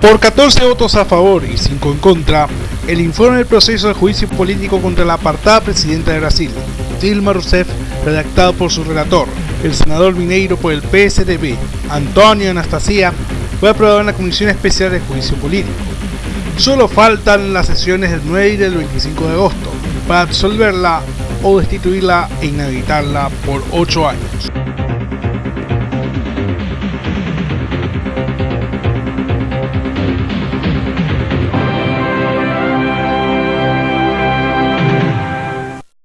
Por 14 votos a favor y 5 en contra, el informe del proceso de juicio político contra la apartada presidenta de Brasil, Dilma Rousseff, redactado por su relator, el senador mineiro por el PSDB, Antonio Anastasia, fue aprobado en la Comisión Especial de Juicio Político. Solo faltan las sesiones del 9 y del 25 de agosto para absolverla o destituirla e inhabilitarla por 8 años.